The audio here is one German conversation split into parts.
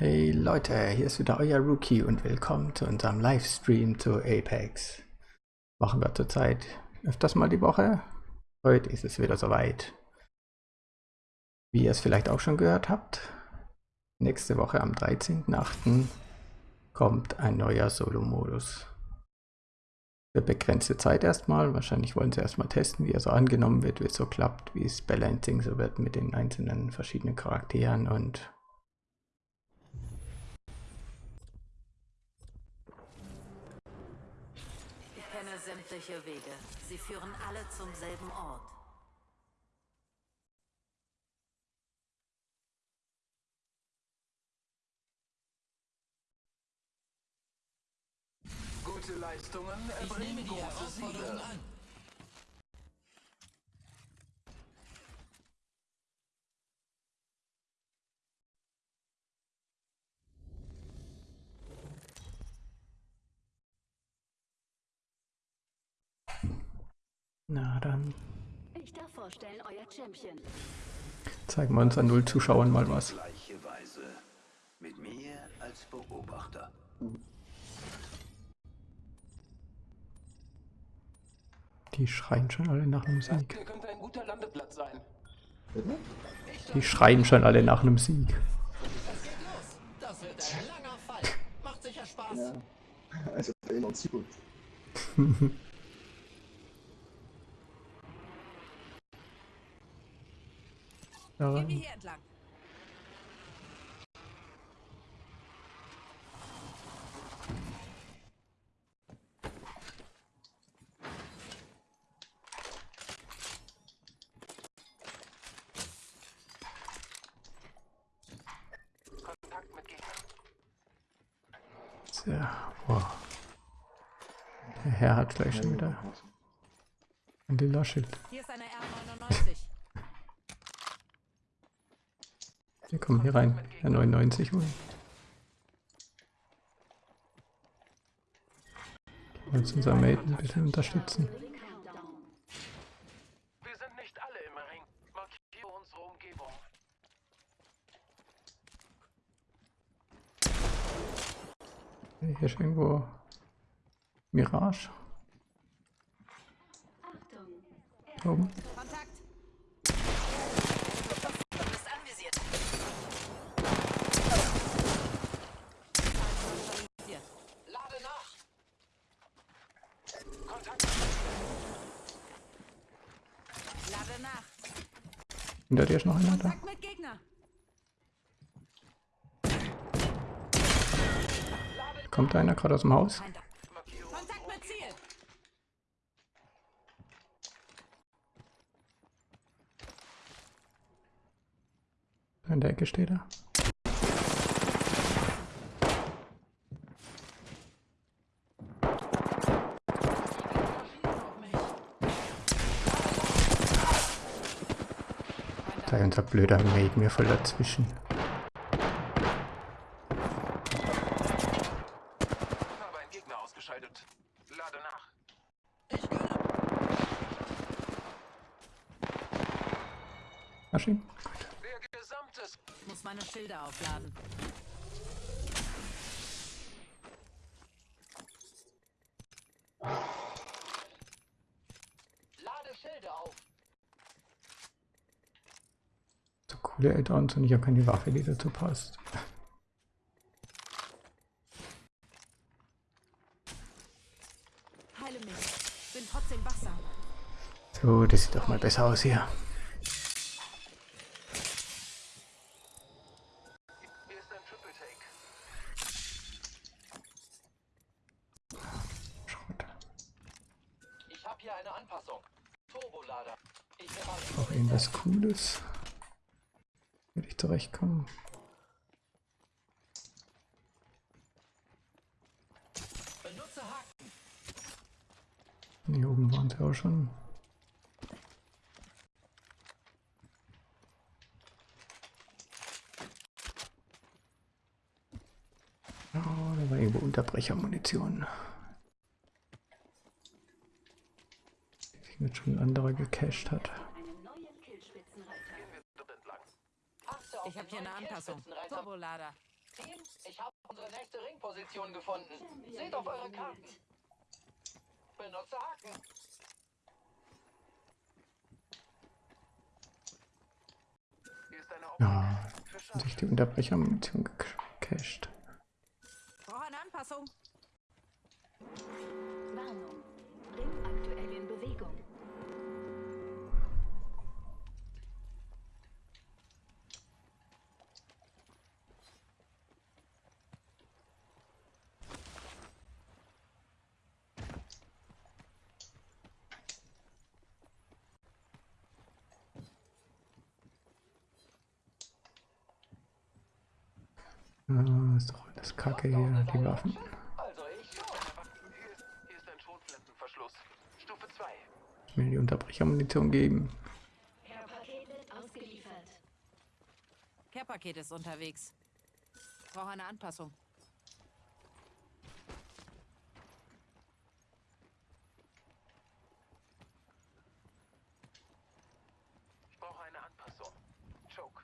Hey Leute, hier ist wieder euer Rookie und willkommen zu unserem Livestream zu Apex. Machen wir zurzeit öfters mal die Woche. Heute ist es wieder soweit. Wie ihr es vielleicht auch schon gehört habt, nächste Woche am 13.08. kommt ein neuer Solo-Modus. Für begrenzte Zeit erstmal. Wahrscheinlich wollen sie erstmal testen, wie er so angenommen wird, wie es so klappt, wie es Balancing so wird mit den einzelnen verschiedenen Charakteren und Sämtliche Wege. Sie führen alle zum selben Ort. Gute Leistungen erbringen große Siege. Na dann Ich darf vorstellen, euer Champion. zeigen wir uns an null Zuschauern mal was. Gleiche Weise. Mit mir als Beobachter. Die schreien schon alle nach einem Sieg. Hier könnte ein guter Landeplatz sein. Die schreien schon alle nach einem Sieg. Das wird ein langer Fall. Macht sicher Spaß. Ja, also in uns gut. Ja, Gehen wir hier entlang. Kontakt mit Gegner. sehr, wow. Der Herr hat gleich schon wieder ein lila Schild. Hier ist eine Wir kommen hier rein. Der 99 holen. Wir wollen jetzt unser Mate ein bisschen unterstützen. Countdown. Wir sind nicht alle im Ring. Markiere unsere Umgebung. Hier ist irgendwo Mirage. Achtung. Da oben. Kontakt. Du bist anvisiert. Neutralisiert. Lade nach. Kontakt. Lade nach. Hinter dir ist noch einer da. Kommt einer gerade aus dem Haus? Feinde. Kontakt mit Ziel. In der Ecke steht er. Da ist unser blöder Mate mir voll dazwischen. Ich habe einen Gegner ausgeschaltet. Lade nach. Maschinen? Der gesamte Ich muss meine Schilder aufladen. Lade Schilde auf. So coole Add-ons und ich habe keine Waffe, die dazu passt. Heile mich. Bin trotzdem wachsam. So, das sieht doch mal besser aus hier. Ich habe hier eine Anpassung. Turbolader. Ich. Auch irgendwas Cooles. Würde ich Haken. Hier oben waren sie auch schon. Oh, da war irgendwo Unterbrechermunition. Die sich jetzt schon ein anderer gecached hat. Einen neuen Killspitzenreiter. Dort entlang. Ich habe hier eine Anpassung. Turbolader. Team, ich habe unsere nächste Ringposition gefunden. Seht auf eure Karten. Benutze Haken. Hier ist eine Ja, sich die Unterbrechermunition gecached. Brauche eine Anpassung. Warnung. Ring aktuell in Bewegung. Ah, ist doch alles kacke hier, die Waffen. Also ich schon. Hier ist, hier ist ein Schrotflintenverschluss. Stufe 2. Mir die Unterbrechermunition geben. Care-Paket ist unterwegs. Brauche eine Anpassung. Ich brauche eine Anpassung. Choke.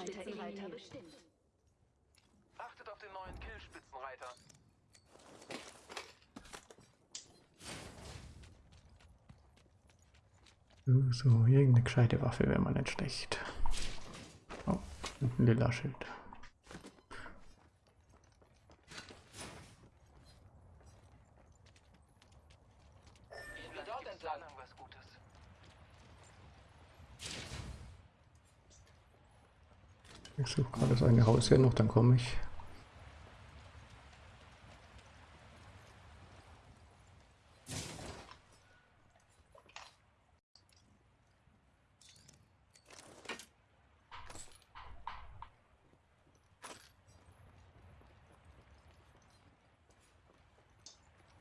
Neuer Killspitzenreiter bestimmt. Achtet auf den neuen Killspitzenreiter. So, irgendeine gescheite Waffe wäre mal nicht schlecht. Oh, ein lila Schild. Gehen wir dort entlang. Lang was Gutes. Ich suche gerade das eine Haus hier noch, dann komme ich.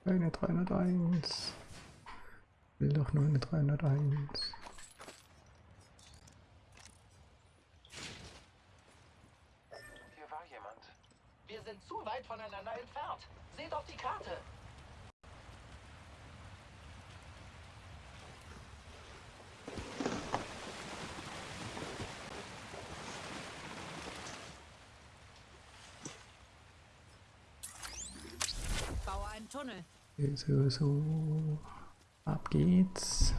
Eine 301. Will doch nur eine 301. Hier war jemand. Wir sind zu weit voneinander entfernt. Seht auf die Karte. Baue einen Tunnel. So, so. Ab geht's.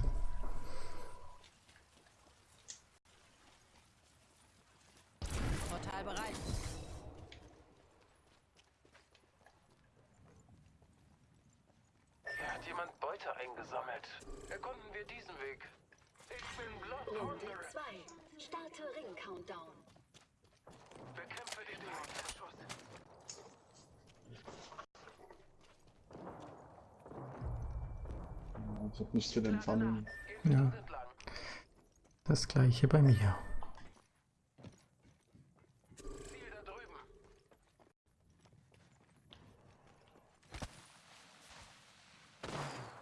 Portal bereit. Hier hat jemand Beute eingesammelt. Erkunden wir diesen Weg. Ich bin Blood Runde Hunter. 2. Starte Ring-Countdown. Bekämpfe den Dämonenbeschuss. Ich nichts für den Pfannen. Gehen wir Ja. Das gleiche bei mir.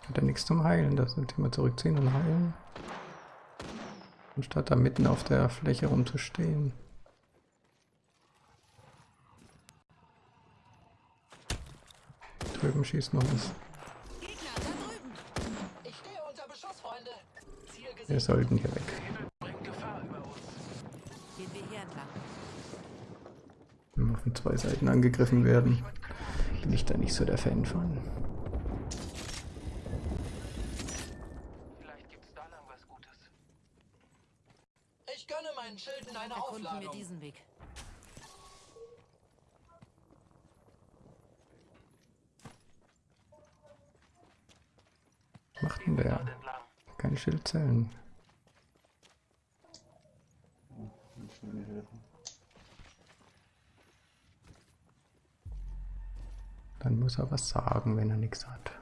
Hat er nichts zum Heilen, das sind immer zurückziehen und heilen. Anstatt da mitten auf der Fläche rumzustehen. Drüben schießt noch was. Gegner, da drüben. Ich stehe unter Beschuss, Freunde. Ziel Wir sollten hier weg. Wenn wir von zwei Seiten angegriffen werden, bin ich da nicht so der Fan von. Vielleicht gibt's da lang was Gutes. Ich gönne meinen Schilden eine Erkunden wir diesen Weg. Was macht denn der? Dort entlang. Mir helfen. Dann muss er was sagen, wenn er nichts hat.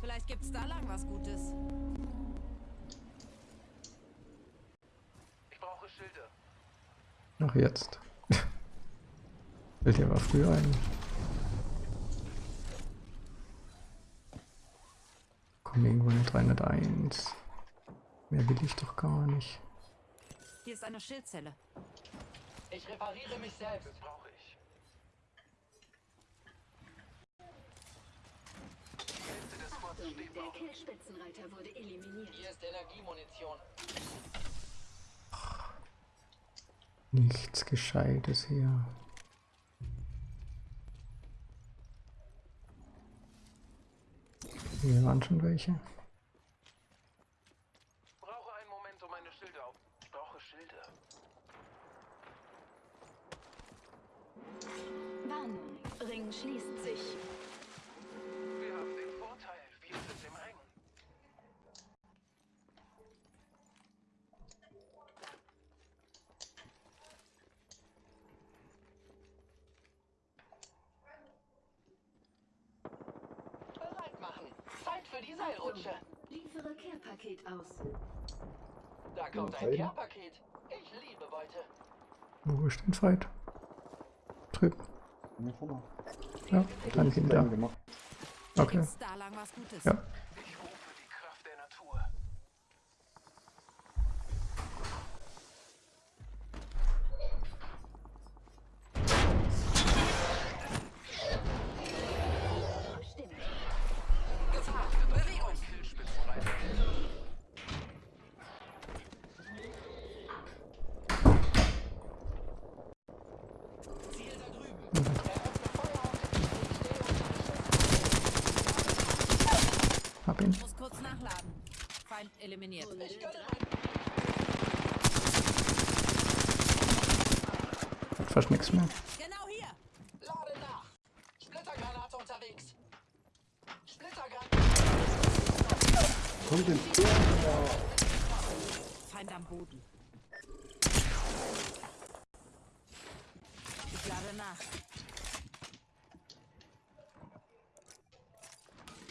Vielleicht gibt's da lang was Gutes. Ich brauche Schilde. Ach jetzt. Fällt dir aber früher ein. Komm, irgendwo eine 301. Mehr will ich doch gar nicht. Hier ist eine Schildzelle. Ich repariere mich selbst. Das brauche ich. Der. Killspitzenreiter wurde eliminiert. Hier ist Energiemunition. Nichts Gescheites hier. Hier waren schon welche. Brauche einen Moment, um meine Schilder auf. Ich brauche Schilder. Warnung, Ring schließt sich. Wir haben den Vorteil. Wir sind im Ring. Bereit machen. Zeit für die Seilrutsche. Liefere Care-Paket aus. Da kommt ein. Care-Paket. Ich liebe Beute. Wo ist denn Fight? Trip. Ja, dann hinter. Okay. Jetzt da lang was Gutes. Ja. Kurz nachladen. Feind eliminiert. Ich fast nichts mehr. Genau hier. Lade nach. Splittergranate unterwegs. Splittergranate. Komm denn? Feind am Boden. Ich lade nach.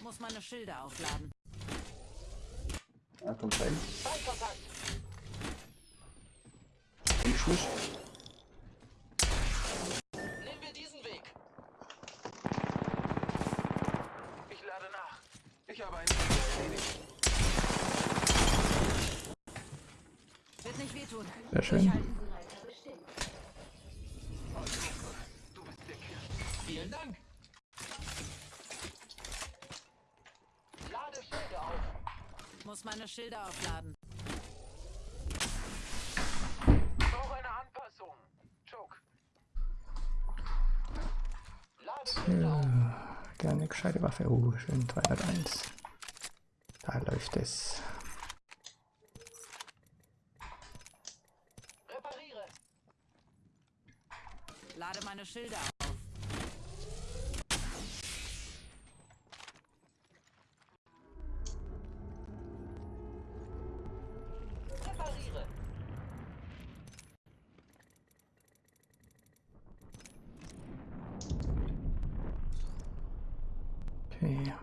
Muss meine Schilder aufladen. Ah, kommt rein. Im Schluss. Nehmen wir diesen Weg. Ich lade nach. Ich habe einen Ziel erledigt. Wird nicht wehtun. Sehr schön. Durchhalten. Reiter bestimmt. Du bist der Killer. Vielen Dank. Lade Schilde auf. Muss meine Schilder aufladen. Ich brauche eine Anpassung. Choke. Lade Schilde auf. Ja, gerne gescheite Waffe. Oh, schön 301. Da läuft es. Repariere. Lade meine Schilder auf. Repariere. Okay.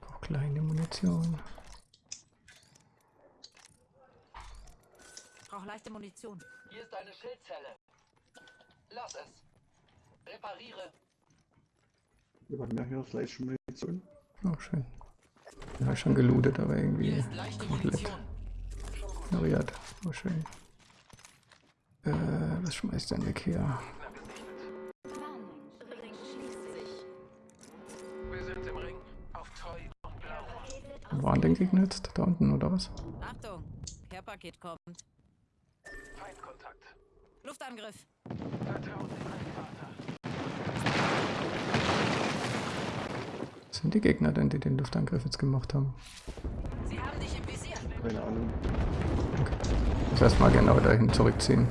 Brauch kleine Munition. Brauch leichte Munition. Hier ist eine Schildzelle. Lass es. Repariere. Wir haben ja hier vielleicht schon Munition. Oh, schön. Ja, hab ich schon gelootet, aber irgendwie Hier ist leichte komplett ignoriert. Oh, schön. Äh, was schmeißt denn weg hier? Waren denn Gegner jetzt? Da unten, oder was? Achtung. Care-Paket kommt. Feindkontakt. Luftangriff. Was sind die Gegner denn, die den Luftangriff jetzt gemacht haben? Sie haben dich im Visier. Keine Ahnung. Ich muss erstmal genau dahin zurückziehen.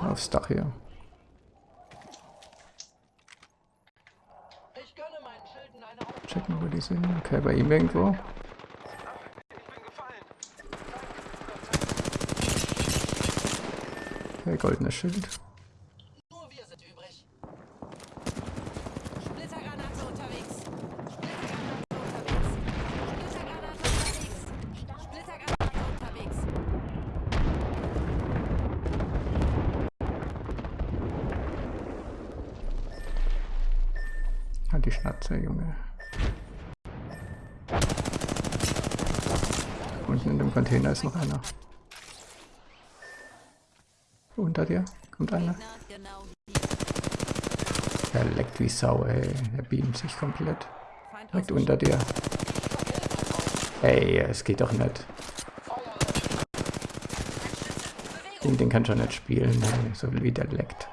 Aufs Dach hier. Ich gönne meinen Schilden eine Aufgabe. Checken, wo die sind. Okay, bei ihm irgendwo. Okay, goldenes Schild. Hat die Schnatze, Junge. Unten in dem Container ist noch einer. Unter dir kommt einer. Na, genau. Er leckt wie Sau, ey. Er beamt sich komplett. Direkt unter dir. Ey, es geht doch nicht. Den, den kann schon nicht spielen, ey. so wie der leckt.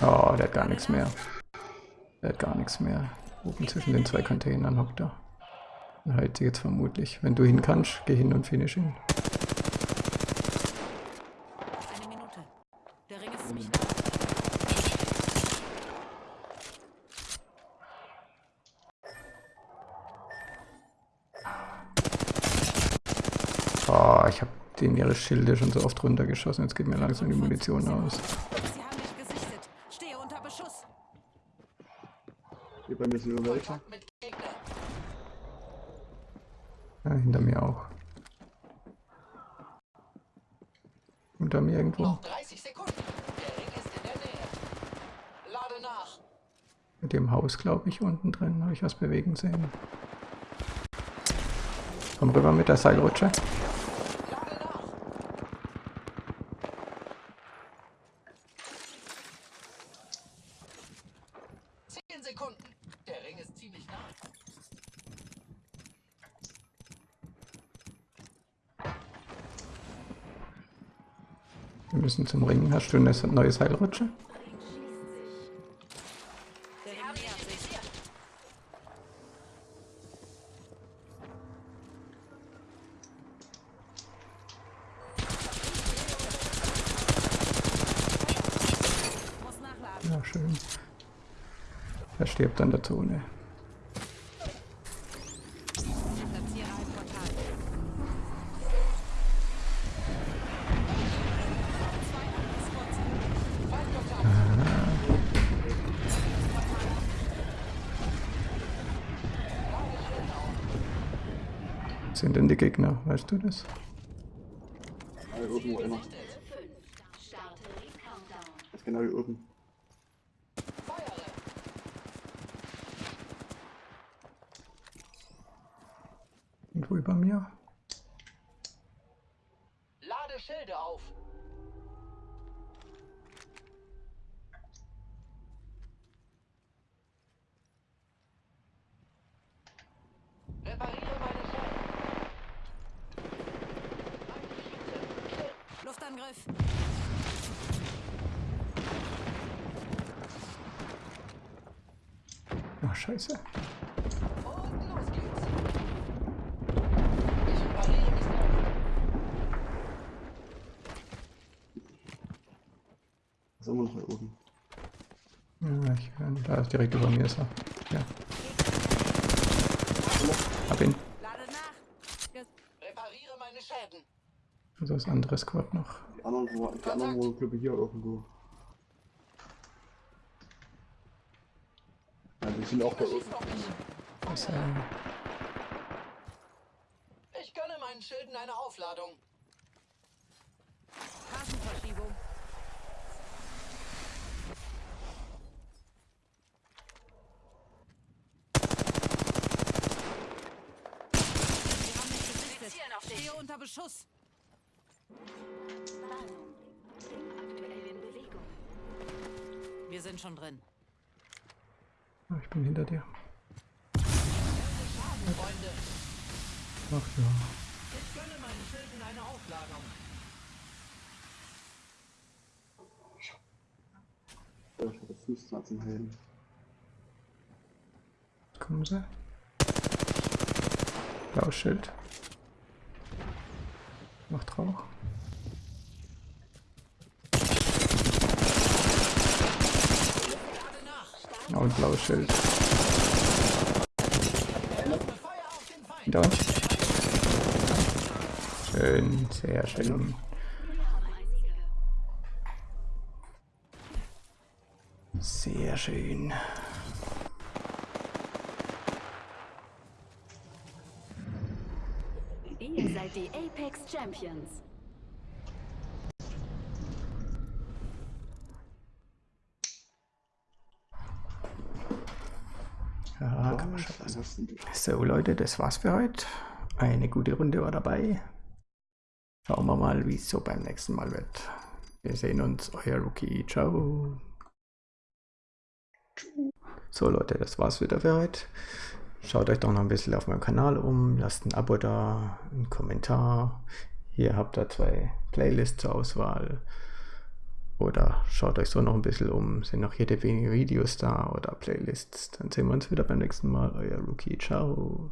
Oh, der hat gar nichts mehr. Der hat gar nichts mehr. Oben zwischen den zwei Containern hockt er. Und heilt sie jetzt vermutlich. Wenn du hin kannst, geh hin und finish ihn. Eine Minute. Der Ring ist ziemlich nah. Oh, ich habe den ihre Schilde schon so oft runtergeschossen. Jetzt geht mir langsam die Munition aus. Sie haben mich gesichtet. Stehe unter Beschuss. Hier bei mir sind. Mit Gegner. Ja, hinter mir auch. Unter mir irgendwo. Noch 30 Sekunden. Der Ring ist in der Nähe. Lade nach. Mit dem Haus, glaube ich, unten drin habe ich was bewegen sehen. Komm rüber mit der Seilrutsche. Lade nach. Zehn Sekunden. Der Ring ist ziemlich nah. Wir müssen zum Ringen. Hast du eine neue Seilrutsche? Der Ring nähert sich. Muss nachladen. Ja, schön. Er stirbt an der Zone. Sind denn die Gegner? Weißt du das? Einer. 5. Starte Countdown. Das ist genau hier oben. Feuere. Irgendwo über mir? Lade Schilde auf. Repariere meine Scheiben. Luftangriff. Ach, scheiße. Und los geht's. Ich repariere mich selbst. Was ist immer noch hier oben? Ja, ich, da ist direkt über mir ist er. Ja. Hab ihn. Lade nach. Ge Repariere meine Schäden. Also das andere Squad noch. Die anderen, wo, die anderen wohl, glaube ich, hier irgendwo. Ja, die sind auch mich. Das, äh, Ich gönne meinen Schilden eine Aufladung. Gesichtet. Stehe unter Beschuss. Warnung. Ring aktuell in Bewegung. Wir sind schon drin. Ah, ich bin hinter dir. Ach ja. ich gönne meinen Schilden eine Aufladung. Habe 15 zum Helden. Kommen sie. Blaues Schild. Macht Rauch. Ja, und blaues Schild. Feuer auf den Feind. Hinter uns. Schön, sehr schön. Sehr schön. Ihr seid die Apex Champions. Tasten durch. So Leute, das war's für heute. Eine gute Runde war dabei. Schauen wir mal, wie es so beim nächsten Mal wird. Wir sehen uns, euer Rookie. Ciao. So Leute, das war's wieder für heute. Schaut euch doch noch ein bisschen auf meinem Kanal um, lasst ein Abo da, einen Kommentar. Hier habt ihr zwei Playlists zur Auswahl. Oder schaut euch so noch ein bisschen um, sind noch jede wenige Videos da oder Playlists. Dann sehen wir uns wieder beim nächsten Mal, euer Rookie. Ciao.